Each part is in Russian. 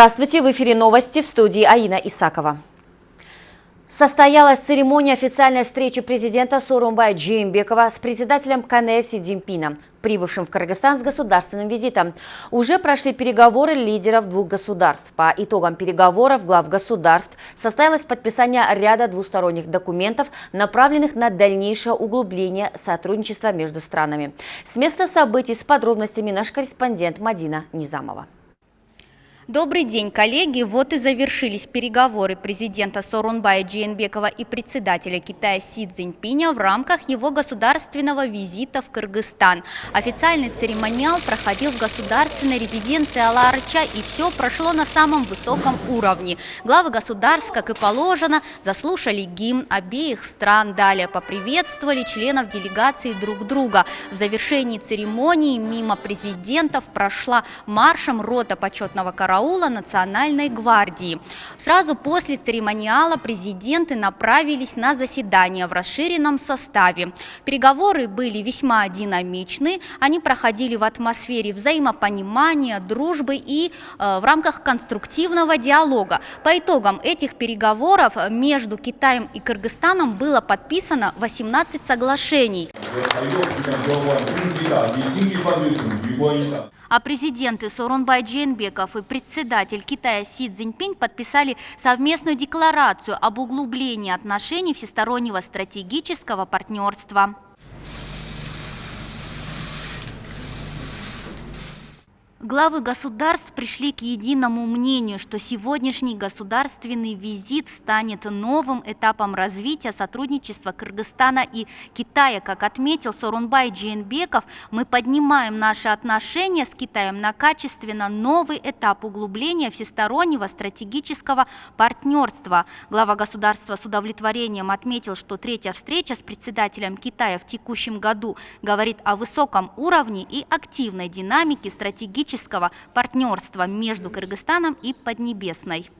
Здравствуйте, в эфире новости в студии Аина Исакова. Состоялась церемония официальной встречи президента Сорумбая Джеймбекова с председателем КНР Си прибывшим в Кыргызстан с государственным визитом. Уже прошли переговоры лидеров двух государств. По итогам переговоров глав государств состоялось подписание ряда двусторонних документов, направленных на дальнейшее углубление сотрудничества между странами. С места событий с подробностями наш корреспондент Мадина Низамова. Добрый день, коллеги. Вот и завершились переговоры президента Сорунбая Джейнбекова и председателя Китая Си Цзиньпиня в рамках его государственного визита в Кыргызстан. Официальный церемониал проходил в государственной резиденции Аларча, и все прошло на самом высоком уровне. Главы государств, как и положено, заслушали гимн обеих стран, далее поприветствовали членов делегации друг друга. В завершении церемонии мимо президентов прошла маршем рота почетного караула караула Национальной гвардии. Сразу после церемониала президенты направились на заседание в расширенном составе. Переговоры были весьма динамичны, они проходили в атмосфере взаимопонимания, дружбы и э, в рамках конструктивного диалога. По итогам этих переговоров между Китаем и Кыргызстаном было подписано 18 соглашений а президенты Сооронбай Джейнбеков и председатель Китая Си Цзиньпинь подписали совместную декларацию об углублении отношений всестороннего стратегического партнерства. Главы государств пришли к единому мнению, что сегодняшний государственный визит станет новым этапом развития сотрудничества Кыргызстана и Китая. Как отметил Сорунбай Джейнбеков, мы поднимаем наши отношения с Китаем на качественно новый этап углубления всестороннего стратегического партнерства. Глава государства с удовлетворением отметил, что третья встреча с председателем Китая в текущем году говорит о высоком уровне и активной динамике стратегического стратегического партнерства между Кыргызстаном и Поднебесной.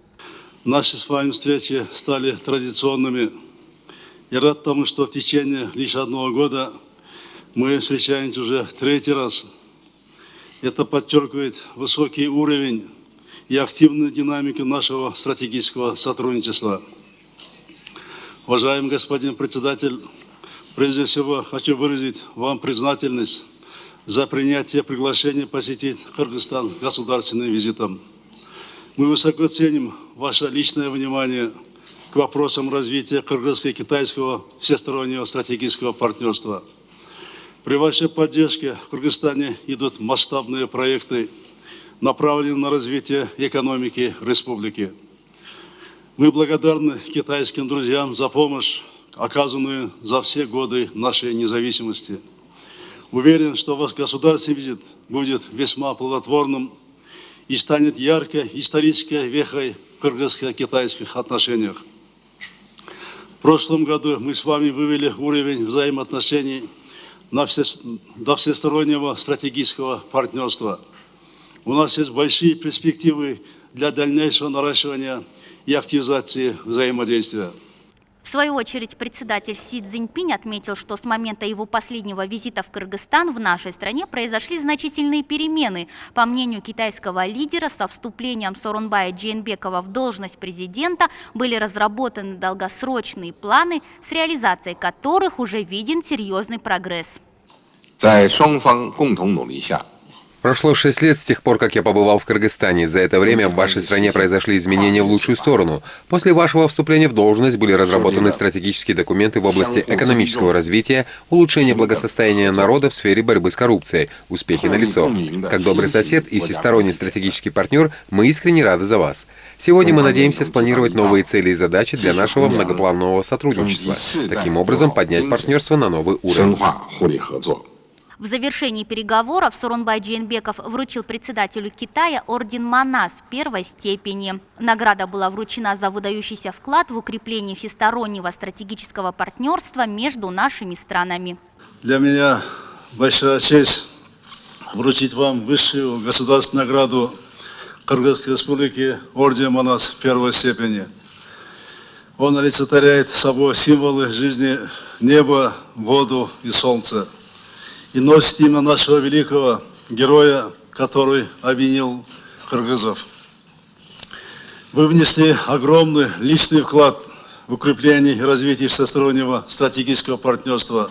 Наши с вами встречи стали традиционными. Я рад тому, что в течение лишь одного года мы встречаемся уже третий раз. Это подчеркивает высокий уровень и активную динамику нашего стратегического сотрудничества. Уважаемый господин председатель, прежде всего хочу выразить вам признательность за принятие приглашения посетить Кыргызстан государственным визитом. Мы высоко ценим ваше личное внимание к вопросам развития кыргызско-китайского всестороннего стратегического партнерства. При вашей поддержке в Кыргызстане идут масштабные проекты, направленные на развитие экономики республики. Мы благодарны китайским друзьям за помощь, оказанную за все годы нашей независимости. Уверен, что ваш государственный визит будет весьма плодотворным и станет яркой исторической вехой в кыргызско-китайских отношениях. В прошлом году мы с вами вывели уровень взаимоотношений на все, до всестороннего стратегического партнерства. У нас есть большие перспективы для дальнейшего наращивания и активизации взаимодействия В свою очередь, председатель Си Цзиньпинь отметил, что с момента его последнего визита в Кыргызстан в нашей стране произошли значительные перемены. По мнению китайского лидера, со вступлением Сорунбая Джейнбекова в должность президента были разработаны долгосрочные планы, с реализацией которых уже виден серьезный прогресс. 在双方共同努力下 ，Прошло шесть лет с тех пор, как я побывал в Кыргызстане. За это время в вашей стране произошли изменения в лучшую сторону. После вашего вступления в должность были разработаны стратегические документы в области экономического развития, улучшения благосостояния народа в сфере борьбы с коррупцией. Успехи налицо. Как добрый сосед и всесторонний стратегический партнер, мы искренне рады за вас. Сегодня мы надеемся спланировать новые цели и задачи для нашего многопланового сотрудничества. Таким образом, поднять партнерство на новый уровень. В завершении переговоров Сорунбай Джейнбеков вручил председателю Китая орден Манас первой степени. Награда была вручена за выдающийся вклад в укрепление всестороннего стратегического партнерства между нашими странами. Для меня большая честь вручить вам высшую государственную награду Кыргызской Республики орден Манас первой степени. Он олицетворяет собой символы жизни неба, воду и солнца и носит имя нашего великого героя, который обвинил кыргызов. Вы внесли огромный личный вклад в укрепление и развитие всестороннего стратегического партнерства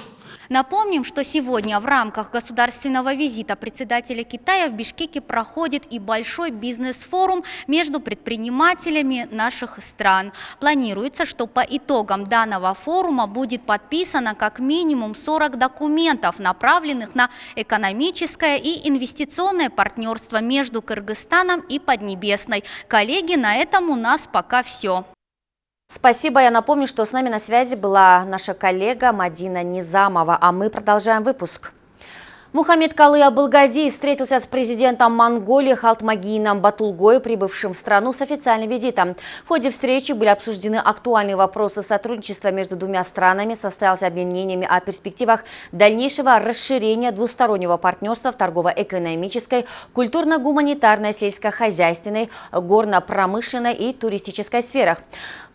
Напомним, что сегодня в рамках государственного визита председателя Китая в Бишкеке проходит и большой бизнес-форум между предпринимателями наших стран. Планируется, что по итогам данного форума будет подписано как минимум 40 документов, направленных на экономическое и инвестиционное партнерство между Кыргызстаном и Поднебесной. Коллеги, на этом у нас пока все. Спасибо. Я напомню, что с нами на связи была наша коллега Мадина Низамова, а мы продолжаем выпуск. Мухаммед Калы Абылгазиев встретился с президентом Монголии Халтмагином Батулгой, прибывшим в страну с официальным визитом. В ходе встречи были обсуждены актуальные вопросы сотрудничества между двумя странами, состоялся обмен мнениями о перспективах дальнейшего расширения двустороннего партнерства в торгово-экономической, культурно-гуманитарной, сельскохозяйственной, горно-промышленной и туристической сферах.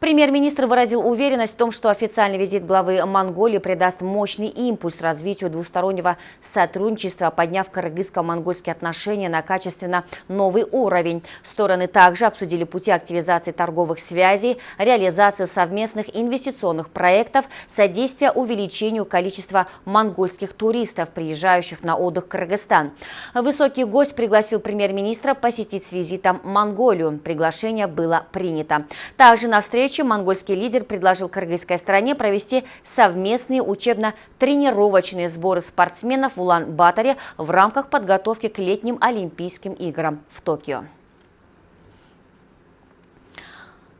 Премьер-министр выразил уверенность в том, что официальный визит главы Монголии придаст мощный импульс развитию двустороннего сотрудничества, подняв кыргызско-монгольские отношения на качественно новый уровень. Стороны также обсудили пути активизации торговых связей, реализации совместных инвестиционных проектов, содействия увеличению количества монгольских туристов, приезжающих на отдых в Кыргызстан. Высокий гость пригласил премьер-министра посетить с визитом Монголию. Приглашение было принято. Также на встрече встрече монгольский лидер предложил кыргызской стране провести совместные учебно-тренировочные сборы спортсменов в Улан-Баторе в рамках подготовки к летним Олимпийским играм в Токио.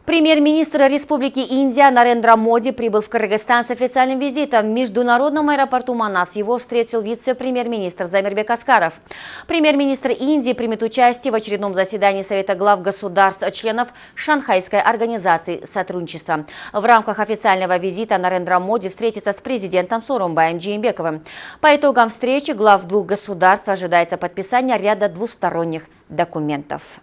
Премьер-министр Республики Индия Нарендра Моди прибыл в Кыргызстан с официальным визитом. В международном аэропорту Манас его встретил вице-премьер-министр Замирбек Аскаров. Премьер-министр Индии примет участие в очередном заседании Совета глав государств, членов Шанхайской организации сотрудничества. В рамках официального визита Нарендра Моди встретится с президентом Сурумбаем Джеймбековым. По итогам встречи глав двух государств ожидается подписание ряда двусторонних документов.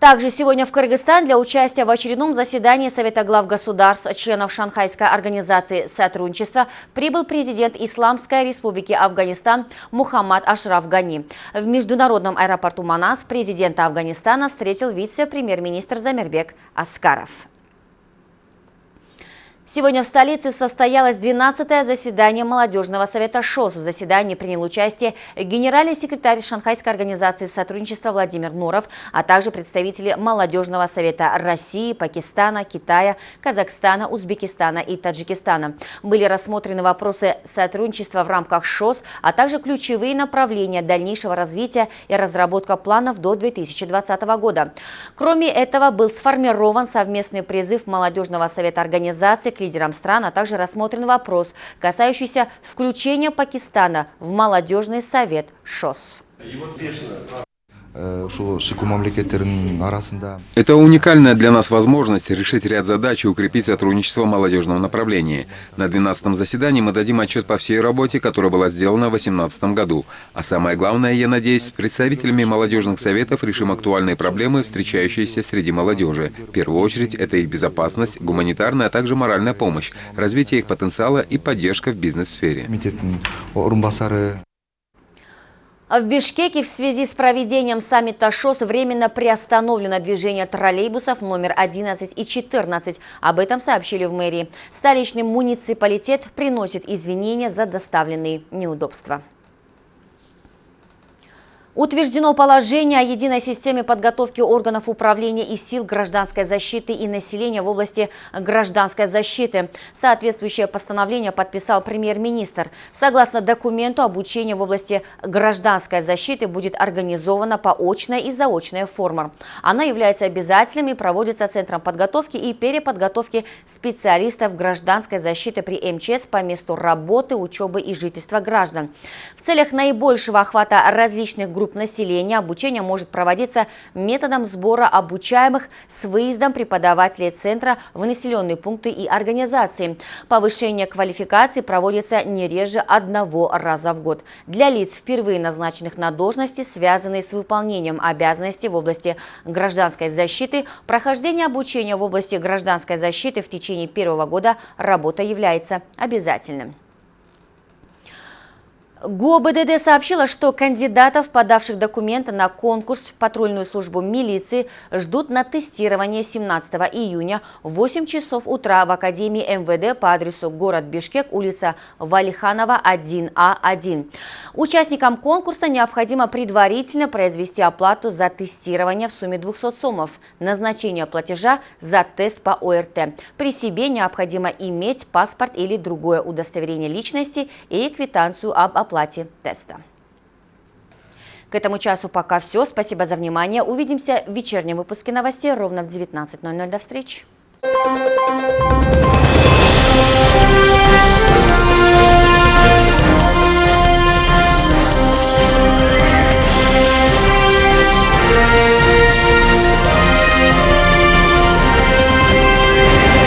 Также сегодня в Кыргызстан для участия в очередном заседании Совета глав государств, членов Шанхайской организации сотрудничества, прибыл президент Исламской республики Афганистан Мухаммад Ашраф Гани. В международном аэропорту Манас президента Афганистана встретил вице-премьер-министр Замирбек Аскаров. Сегодня в столице состоялось 12-е заседание молодежного совета ШОС. В заседании принял участие генеральный секретарь Шанхайской организации сотрудничества Владимир Нуров, а также представители молодежного совета России, Пакистана, Китая, Казахстана, Узбекистана и Таджикистана. Были рассмотрены вопросы сотрудничества в рамках ШОС, а также ключевые направления дальнейшего развития и разработка планов до 2020 года. Кроме этого, был сформирован совместный призыв молодежного совета организации лидерам стран, а также рассмотрен вопрос, касающийся включения Пакистана в молодежный совет ШОС. Э, Это уникальная для нас возможность решить ряд задач и укрепить сотрудничество в молодежном направлении. На 12-м заседании мы дадим отчет по всей работе, которая была сделана в 2018 году. А самое главное, я надеюсь, с представителями молодежных советов решим актуальные проблемы, встречающиеся среди молодежи. В первую очередь, это их безопасность, гуманитарная, а также моральная помощь, развитие их потенциала и поддержка в бизнес-сфере. В Бишкеке в связи с проведением саммита ШОС временно приостановлено движение троллейбусов номер 11 и 14. Об этом сообщили в мэрии. Столичный муниципалитет приносит извинения за доставленные неудобства. Утверждено положение о единой системе подготовки органов управления и сил гражданской защиты и населения в области гражданской защиты. Соответствующее постановление подписал премьер-министр. Согласно документу, обучение в области гражданской защиты будет организовано по очной и заочной формам. Она является обязательным и проводится Центром подготовки и переподготовки специалистов гражданской защиты при МЧС по месту работы, учебы и жительства граждан. В целях наибольшего охвата различных групп групп населения обучение может проводиться методом сбора обучаемых с выездом преподавателей центра в населенные пункты и организации. Повышение квалификации проводится не реже одного раза в год. Для лиц, впервые назначенных на должности, связанные с выполнением обязанностей в области гражданской защиты, прохождение обучения в области гражданской защиты в течение первого года работа является обязательным. ГУБДД сообщила, что кандидатов, подавших документы на конкурс в патрульную службу милиции, ждут на тестирование 17 июня в 8 часов утра в Академии МВД по адресу город Бишкек, улица Валиханова, 1А1. Участникам конкурса необходимо предварительно произвести оплату за тестирование в сумме 200 сомов, назначение платежа за тест по ОРТ. При себе необходимо иметь паспорт или другое удостоверение личности и квитанцию об оплате оплате теста. К этому часу пока все. Спасибо за внимание. Увидимся в вечернем выпуске новостей ровно в 19.00. До встречи.